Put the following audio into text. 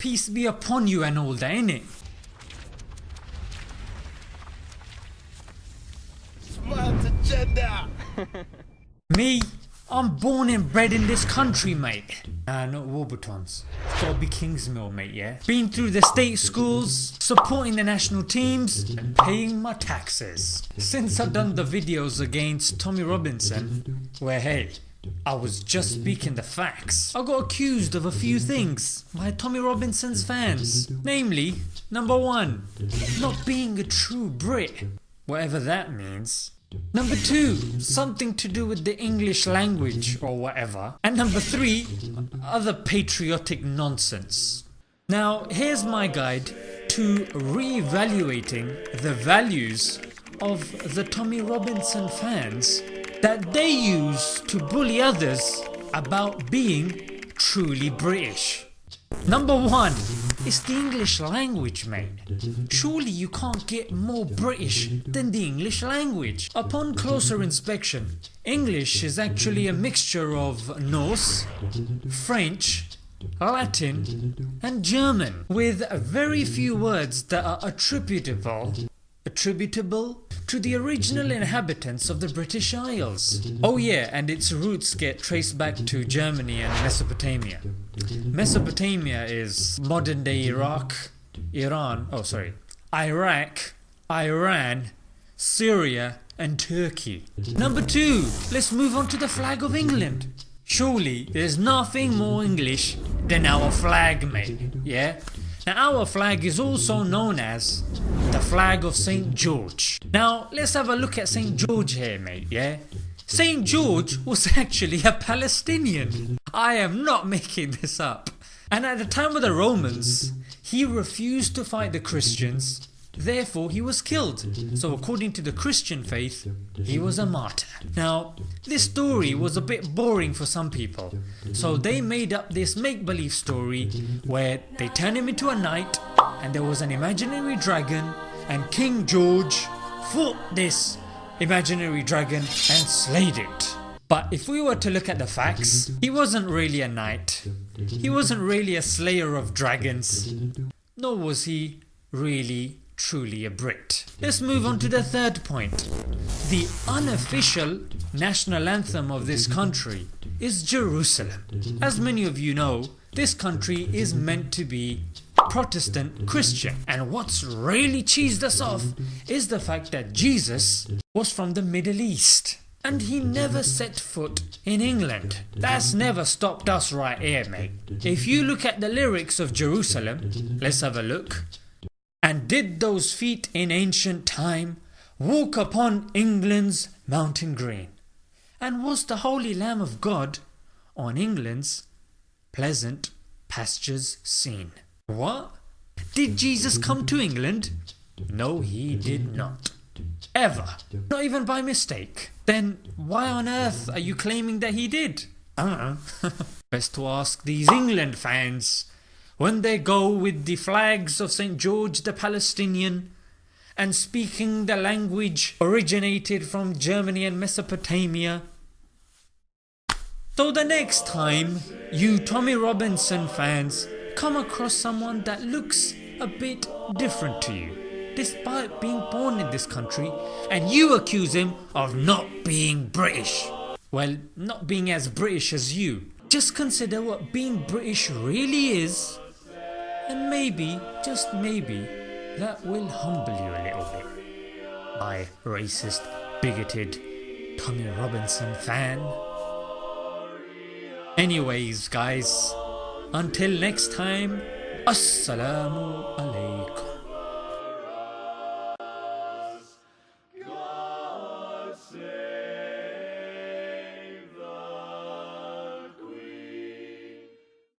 peace be upon you and all that innit? Smart agenda. Me, I'm born and bred in this country mate. Nah not Warburtons. It's gotta be Kingsmill mate yeah. Been through the state schools, supporting the national teams and paying my taxes. Since I've done the videos against Tommy Robinson, where hey, I was just speaking the facts. I got accused of a few things by Tommy Robinson's fans. Namely, number one, not being a true Brit, whatever that means. Number 2. Something to do with the English language or whatever. And number 3. Other patriotic nonsense. Now here's my guide to re-evaluating the values of the Tommy Robinson fans that they use to bully others about being truly British. Number 1 it's the English language mate. Surely you can't get more British than the English language. Upon closer inspection, English is actually a mixture of Norse, French, Latin and German with very few words that are attributable attributable to the original inhabitants of the British Isles. Oh yeah and its roots get traced back to Germany and Mesopotamia. Mesopotamia is modern day Iraq, Iran, oh sorry, Iraq, Iran, Syria and Turkey. Number 2. Let's move on to the flag of England. Surely there's nothing more English than our flag mate, yeah? Now our flag is also known as the flag of St George. Now let's have a look at St George here mate, yeah? St George was actually a Palestinian. I am not making this up. And at the time of the Romans, he refused to fight the Christians Therefore he was killed, so according to the Christian faith, he was a martyr. Now this story was a bit boring for some people, so they made up this make-believe story where they turned him into a knight and there was an imaginary dragon and King George fought this imaginary dragon and slayed it. But if we were to look at the facts, he wasn't really a knight, he wasn't really a slayer of dragons, nor was he really truly a Brit. Let's move on to the third point. The unofficial national anthem of this country is Jerusalem. As many of you know, this country is meant to be Protestant Christian and what's really cheesed us off is the fact that Jesus was from the Middle East and he never set foot in England. That's never stopped us right here mate. If you look at the lyrics of Jerusalem, let's have a look. And did those feet in ancient time walk upon England's mountain green? And was the Holy Lamb of God on England's pleasant pastures seen? What? Did Jesus come to England? No he did not. Ever. Not even by mistake. Then why on earth are you claiming that he did? I uh-uh. don't. Best to ask these England fans when they go with the flags of St George the Palestinian and speaking the language originated from Germany and Mesopotamia. So the next time you Tommy Robinson fans come across someone that looks a bit different to you despite being born in this country and you accuse him of not being British. Well not being as British as you. Just consider what being British really is and maybe, just maybe, that will humble you a little bit. My racist, bigoted Tommy Robinson fan. Anyways guys, until next time, Assalamu alaikum.